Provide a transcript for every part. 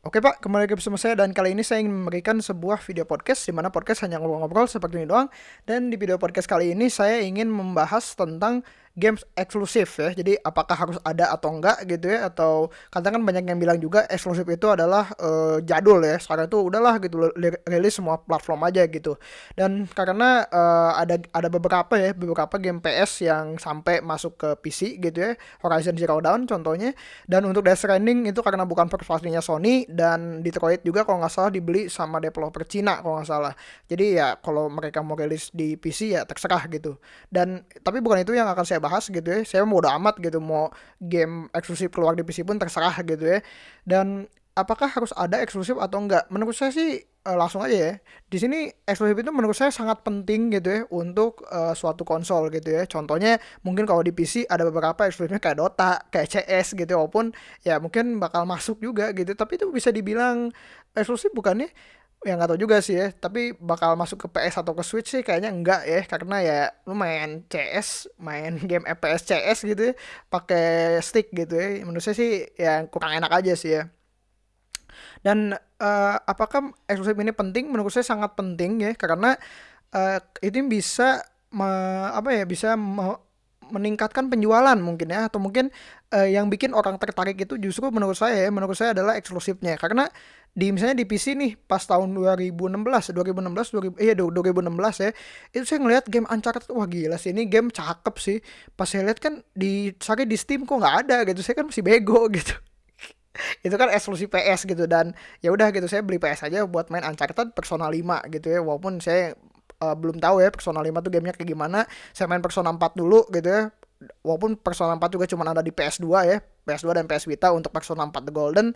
Oke Pak, kembali lagi bersama saya dan kali ini saya ingin memberikan sebuah video podcast di mana podcast hanya ngobrol-ngobrol seperti ini doang. Dan di video podcast kali ini saya ingin membahas tentang games eksklusif ya. Jadi apakah harus ada atau enggak gitu ya atau kadang kan banyak yang bilang juga eksklusif itu adalah uh, jadul ya. Sekarang itu udahlah gitu rilis semua platform aja gitu. Dan karena uh, ada ada beberapa ya beberapa game PS yang sampai masuk ke PC gitu ya. Horizon Zero Dawn contohnya dan untuk Death Stranding itu karena bukan first Sony dan Detroit juga kalau nggak salah dibeli sama developer Cina kalau nggak salah. Jadi ya kalau mereka mau rilis di PC ya terserah gitu. Dan tapi bukan itu yang akan saya bahas gitu ya. Saya mau udah amat gitu mau game eksklusif keluar di PC pun terserah gitu ya. Dan apakah harus ada eksklusif atau enggak? Menurut saya sih uh, langsung aja ya. Di sini eksklusif itu menurut saya sangat penting gitu ya untuk uh, suatu konsol gitu ya. Contohnya mungkin kalau di PC ada beberapa eksklusifnya kayak Dota kayak CS gitu walaupun ya mungkin bakal masuk juga gitu. Tapi itu bisa dibilang eksklusif bukannya ya nggak tahu juga sih ya. Tapi bakal masuk ke PS atau ke Switch sih kayaknya enggak ya. Karena ya lu main CS main game FPS CS gitu ya pakai stick gitu ya. Menurut saya sih ya kurang enak aja sih ya. Dan uh, apakah eksklusif ini penting? Menurut saya sangat penting ya. Karena uh, itu bisa me, apa ya bisa me, meningkatkan penjualan mungkin ya. Atau mungkin uh, yang bikin orang tertarik itu justru menurut saya ya menurut saya adalah eksklusifnya. Karena di misalnya di PC nih pas tahun 2016 2016 2000 iya 2016 ya itu saya ngelihat game Uncharted wah gila sih ini game cakep sih. Pas saya lihat kan di cari di Steam kok nggak ada gitu saya kan masih bego gitu. Itu kan eksklusif PS gitu dan ya udah gitu saya beli PS aja buat main Uncharted Persona 5 gitu ya walaupun saya uh, belum tahu ya Persona 5 tuh gamenya kayak gimana saya main Persona 4 dulu gitu ya walaupun Persona 4 juga cuma ada di PS2 ya PS2 dan PS Vita untuk Persona 4 The Golden.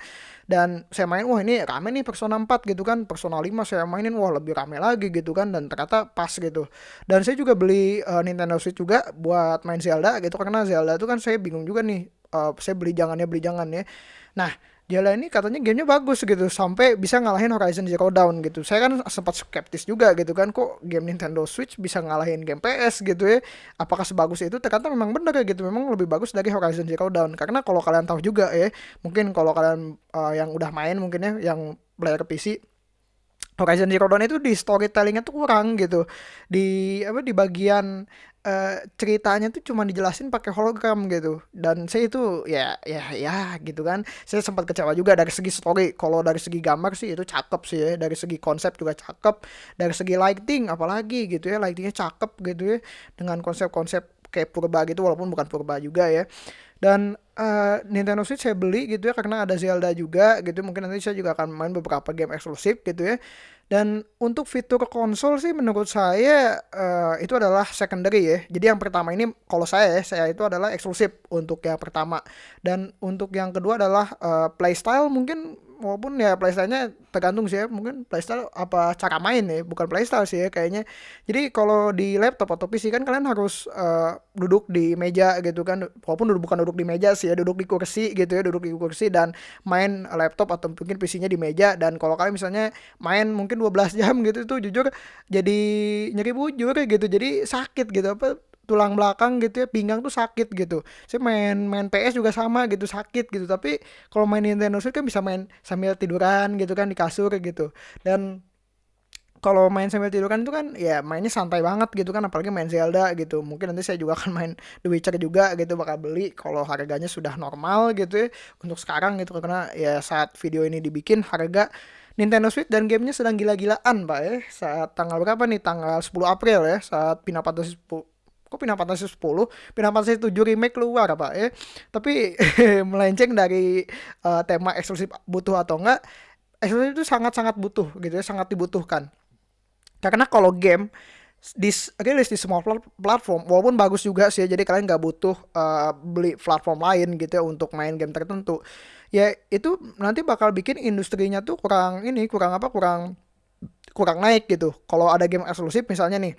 Dan saya main wah ini rame nih Persona 4 gitu kan Persona 5 saya mainin wah lebih rame lagi gitu kan dan ternyata pas gitu. Dan saya juga beli uh, Nintendo Switch juga buat main Zelda gitu karena Zelda itu kan saya bingung juga nih uh, saya beli jangannya beli jangan ya. Nah Jala ini katanya gamenya bagus gitu sampai bisa ngalahin Horizon Zero Dawn gitu. Saya kan sempat skeptis juga gitu kan kok game Nintendo Switch bisa ngalahin game PS gitu ya. Apakah sebagus itu? Ternyata memang benar ya gitu. Memang lebih bagus dari Horizon Zero Dawn karena kalau kalian tahu juga ya, mungkin kalau kalian uh, yang udah main mungkin ya yang player PC Horizon Zero Dawn itu di storytellingnya tuh kurang gitu. Di apa di bagian uh, ceritanya tuh cuma dijelasin pakai hologram gitu. Dan saya itu ya ya ya gitu kan. Saya sempat kecewa juga dari segi story. Kalau dari segi gambar sih itu cakep sih ya. Dari segi konsep juga cakep. Dari segi lighting apalagi gitu ya. Lightingnya cakep gitu ya. Dengan konsep-konsep kayak purba gitu walaupun bukan purba juga ya dan uh, Nintendo Switch saya beli gitu ya karena ada Zelda juga gitu mungkin nanti saya juga akan main beberapa game eksklusif gitu ya dan untuk fitur konsol sih menurut saya uh, itu adalah secondary ya. Jadi yang pertama ini kalau saya ya, saya itu adalah eksklusif untuk yang pertama. Dan untuk yang kedua adalah uh, playstyle mungkin walaupun ya playstyle-nya tergantung sih ya mungkin playstyle apa cara main ya bukan playstyle sih ya kayaknya. Jadi kalau di laptop atau PC kan kalian harus uh, duduk di meja gitu kan. Walaupun duduk bukan duduk di meja sih ya duduk di kursi gitu ya duduk di kursi dan main laptop atau mungkin PC-nya di meja. Dan kalau kalian misalnya main mungkin 12 jam gitu tuh jujur jadi nyeri bujur gitu jadi sakit gitu. Apa tulang belakang gitu ya pinggang tuh sakit gitu. Saya main main PS juga sama gitu sakit gitu. Tapi kalau main Nintendo Switch kan bisa main sambil tiduran gitu kan di kasur kayak gitu. Dan kalau main sambil tiduran itu kan ya mainnya santai banget gitu kan apalagi main Zelda gitu. Mungkin nanti saya juga akan main The Witcher juga gitu bakal beli kalau harganya sudah normal gitu ya untuk sekarang gitu. Karena ya saat video ini dibikin harga Nintendo Switch dan gamenya sedang gila-gilaan pak ya. Saat tanggal berapa nih? Tanggal 10 April ya saat pinapatus 10 kok Final Fantasy 10 Final Fantasy 7 remake keluar apa ya. Tapi melenceng dari uh, tema eksklusif butuh atau enggak eksklusif itu sangat-sangat butuh gitu ya sangat dibutuhkan. Karena kalau game di rilis di semua platform walaupun bagus juga sih ya, jadi kalian nggak butuh uh, beli platform lain gitu ya untuk main game tertentu ya itu nanti bakal bikin industrinya tuh kurang ini kurang apa kurang kurang naik gitu. Kalau ada game eksklusif misalnya nih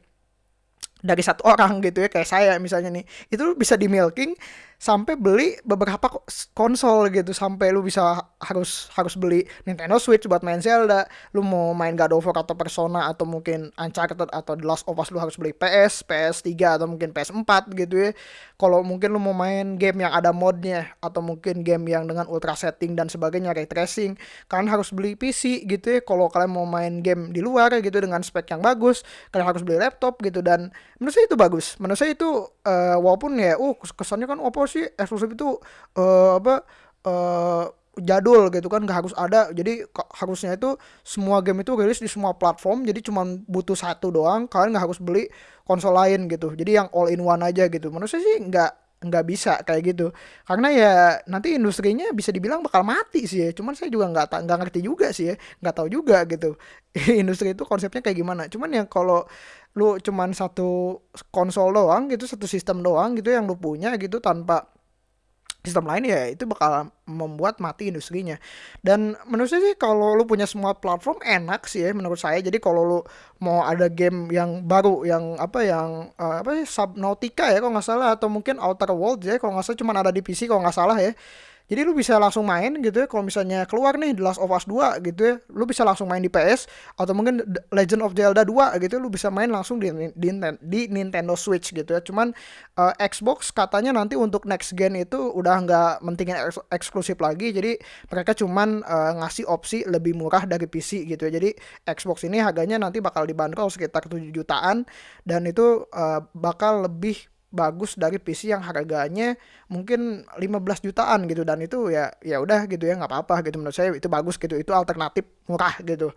dari satu orang gitu ya kayak saya misalnya nih itu bisa di milking sampai beli beberapa konsol gitu. Sampai lu bisa harus harus beli Nintendo Switch buat main Zelda. Lu mau main God of War atau Persona atau mungkin Uncharted atau The Last of Us lu harus beli PS PS3 atau mungkin PS4 gitu ya. Kalau mungkin lu mau main game yang ada modnya atau mungkin game yang dengan ultra setting dan sebagainya ray tracing kalian harus beli PC gitu ya. Kalau kalian mau main game di luar gitu dengan spek yang bagus kalian harus beli laptop gitu. Dan menurut saya itu bagus. Menurut saya itu uh, walaupun ya uh kesannya kan sih eksklusif itu uh, apa uh, jadul gitu kan nggak harus ada. Jadi harusnya itu semua game itu rilis di semua platform jadi cuma butuh satu doang kalian nggak harus beli konsol lain gitu. Jadi yang all in one aja gitu. Menurut saya sih nggak nggak bisa kayak gitu. Karena ya nanti industrinya bisa dibilang bakal mati sih ya. Cuman saya juga nggak nggak ngerti juga sih ya. Nggak tahu juga gitu. Industri itu konsepnya kayak gimana. Cuman ya kalau lu cuman satu konsol doang gitu satu sistem doang gitu yang lu punya gitu tanpa sistem lain ya itu bakal membuat mati industrinya. Dan menurut saya sih kalau lu punya semua platform enak sih ya menurut saya. Jadi kalau lu mau ada game yang baru yang apa yang uh, apa sih Subnautica ya kalau nggak salah atau mungkin Outer Worlds ya kalau nggak salah cuma ada di PC kalau nggak salah ya jadi lu bisa langsung main gitu ya kalau misalnya keluar nih The Last of Us 2 gitu ya. Lu bisa langsung main di PS atau mungkin Legend of Zelda 2 gitu ya. lu bisa main langsung di, di, di Nintendo Switch gitu ya. Cuman uh, Xbox katanya nanti untuk next gen itu udah nggak mentingin eks eksklusif lagi. Jadi mereka cuman uh, ngasih opsi lebih murah dari PC gitu ya. Jadi Xbox ini harganya nanti bakal dibanderol sekitar 7 jutaan dan itu uh, bakal lebih bagus dari PC yang harganya mungkin 15 jutaan gitu. Dan itu ya ya udah gitu ya nggak apa-apa gitu. Menurut saya itu bagus gitu itu alternatif murah gitu.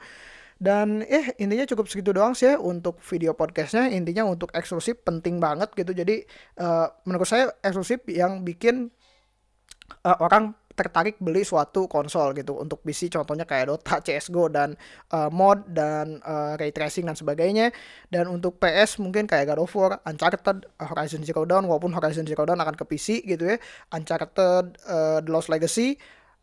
Dan eh intinya cukup segitu doang sih ya untuk video podcastnya. Intinya untuk eksklusif penting banget gitu. Jadi uh, menurut saya eksklusif yang bikin uh, orang tertarik beli suatu konsol gitu. Untuk PC contohnya kayak Dota, CS:GO dan uh, mod dan uh, ray tracing dan sebagainya. Dan untuk PS mungkin kayak God of War, Uncharted, Horizon Zero Dawn walaupun Horizon Zero Dawn akan ke PC gitu ya, Uncharted, uh, The Lost Legacy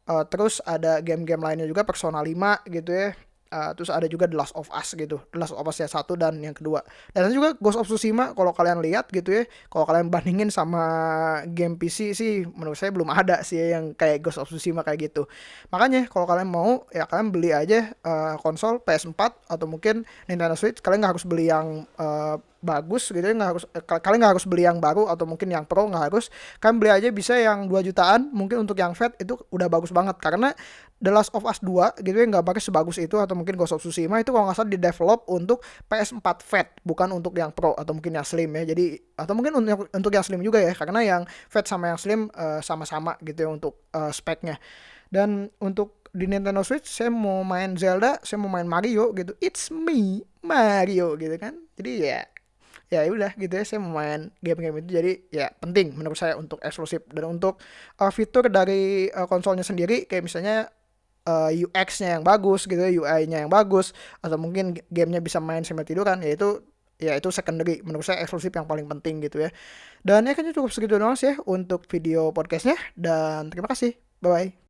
Uh, terus ada game-game lainnya juga Persona 5 gitu ya Uh, terus ada juga The Last of Us gitu. The Last of Us yang satu dan yang kedua. Dan juga Ghost of Tsushima kalau kalian lihat gitu ya. Kalau kalian bandingin sama game PC sih menurut saya belum ada sih yang kayak Ghost of Tsushima kayak gitu. Makanya kalau kalian mau ya kalian beli aja uh, konsol PS4 atau mungkin Nintendo Switch. Kalian nggak harus beli yang uh, bagus gitu ya nggak harus eh, kalian nggak harus beli yang baru atau mungkin yang pro nggak harus. Kalian beli aja bisa yang 2 jutaan mungkin untuk yang fat itu udah bagus banget. Karena The Last of Us 2 gitu ya nggak pakai sebagus itu atau mungkin Ghost of Tsushima itu kalau nggak salah di develop untuk PS4 fat bukan untuk yang pro atau mungkin yang slim ya jadi atau mungkin untuk untuk yang slim juga ya karena yang fat sama yang slim uh, sama-sama gitu ya untuk uh, speknya dan untuk di Nintendo Switch saya mau main Zelda, saya mau main Mario gitu. It's me, Mario gitu kan. Jadi ya ya udah gitu ya saya mau main game-game itu jadi ya penting menurut saya untuk eksklusif dan untuk uh, fitur dari uh, konsolnya sendiri kayak misalnya uh, UX-nya yang bagus gitu ya UI-nya yang bagus atau mungkin gamenya bisa main sambil tiduran ya itu ya itu secondary menurut saya eksklusif yang paling penting gitu ya. Dan ya kayaknya cukup segitu doang sih ya untuk video podcastnya dan terima kasih. Bye bye